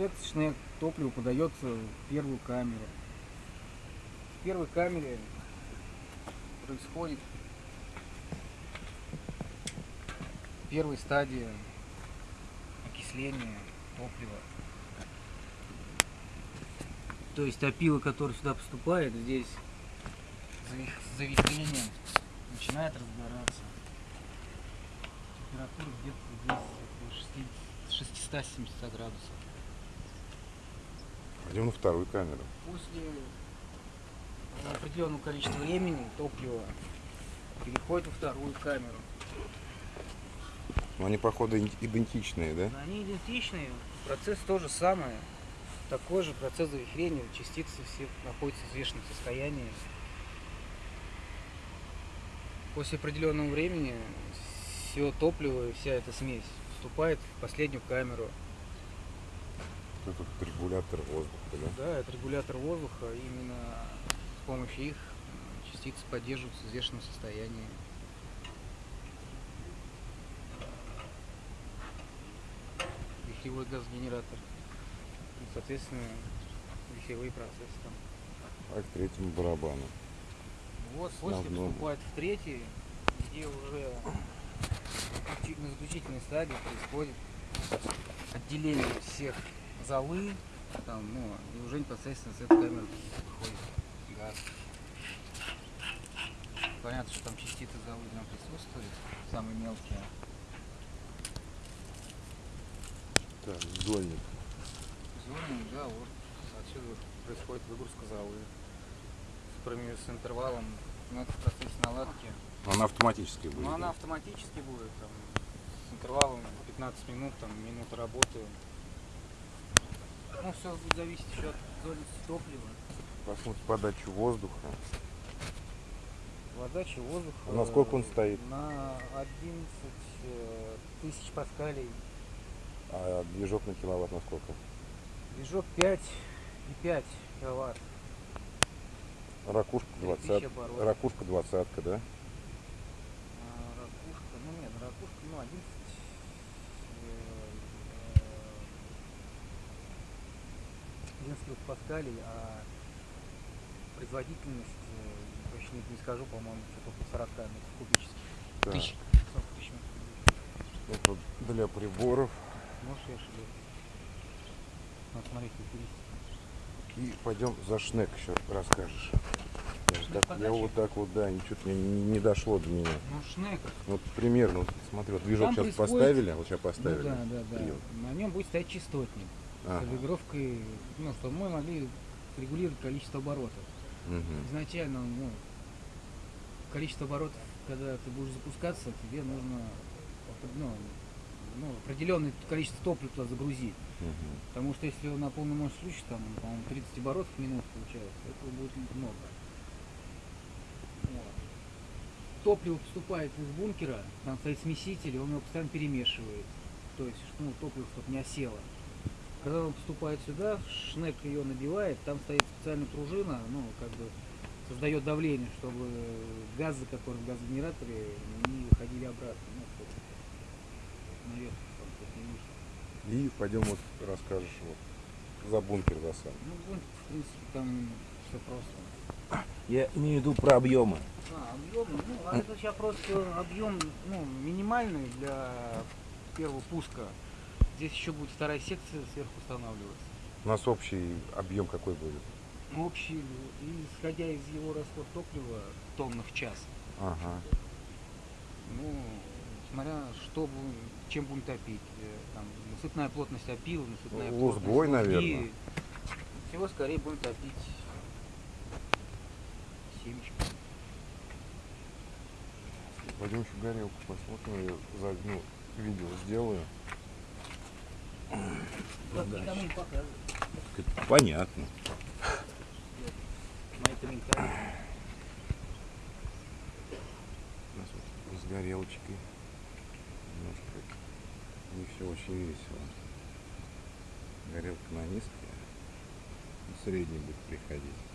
инжекточное топливо подается в первую камеру. В первой камере происходит первая стадия окисления топлива. То есть опила, которая сюда поступает, здесь завихрением начинает разгораться. Температура где-то здесь 670 градусов. Пойдем на вторую камеру. После определенного количества времени топливо переходит во вторую камеру. Но они, походу, идентичные, да? Они идентичные, процесс тот же самый. Такой же процесс завихрения, частицы все находятся в взвешенном состоянии. После определенного времени все топливо и вся эта смесь вступает в последнюю камеру. Это тут регулятор воздуха, да? Да, это регулятор воздуха. Именно с помощью их частицы поддерживаются в взвешенном состоянии. Вихревой газогенератор. И, соответственно, вихревые процессы там. А к третьему барабану. Вот после Основному. поступает в третий, где уже на заключительной стадии происходит отделение всех золы, там, ну, и уже непосредственно с этой камеры выходит газ. Понятно, что там частицы золы там присутствуют, самые мелкие. Так, зольник. Зоны, да, вот отсюда происходит выгрузка золы. С, с интервалом, ну, это в процессе наладки. Она автоматически будет. Ну, она автоматически будет, там, с интервалом 15 минут, там, минута работы. Ну, все будет зависеть еще от зольности топлива. Посмотрим подачу воздуха. Подача воздуха. На сколько он стоит? На 11 э, тысяч паскалей. А движок на киловатт на сколько? Движок 5 и 5 киловатт. Ракушка 3000 20. оборотов. Ракушка двадцатка, да? А, ракушка, ну нет, ракушка, ну 11 11 килопаскалей, а производительность, э, точно не, не скажу, по-моему, что-то около 40 метров кубических. Так. Тысяч. 40 тысяч метров кубических. Это для приборов. Может, я ошибаюсь. Надо смотреть характеристики. И пойдем за шнек еще расскажешь. Я, так- я вот так вот, да, ничего не, не- не дошло до меня. Ну, шнек. Вот примерно, вот смотри, вот движок Там сейчас происходит- поставили, вот сейчас Ну, поставили. да, да, да. Привод. На нем будет стоять частотник. Ага. С регулировкой, ну, чтобы мы могли регулировать количество оборотов. Мгм. изначально ну, количество оборотов, когда ты будешь запускаться, тебе нужно ну, ну, определенное количество топлива туда загрузить. Мгм. Потому что если на полный мощь включишь, там, по-моему, 30 оборотов в минуту получается, этого будет много. Вот. Топливо поступает из бункера, там стоит смеситель, он его постоянно перемешивает. То есть, ну, топливо, чтобы не осело. Когда он поступает сюда, шнек ее набивает, там стоит специальная пружина, ну, как бы создает давление, чтобы газы, которые в газогенераторе, не выходили обратно. Ну, чтобы наверх там, чтобы не. И пойдем вот расскажешь вот за бункер за сам. Ну, бункер, в принципе, там все просто. Я имею в виду про объемы. А, объемы, ну, а это сейчас просто объем ну, минимальный для первого пуска. Здесь еще будет вторая секция сверху устанавливаться. У нас общий объем какой будет? Ну, Общий, и исходя из его расход топлива в тоннах в час, Ага. ну, смотря что будем, чем будем топить. э, Там, насыпная плотность опила, насыпная Ну, плотность лузгой, наверное. Всего скорее будем топить семечко. Пойдем еще горелку посмотрим, я загну, видео сделаю. Вот никому не показывай. Понятно. У нас вот с горелочкой. Немножко не все очень весело. Горелка на низкой, а средний будет приходить.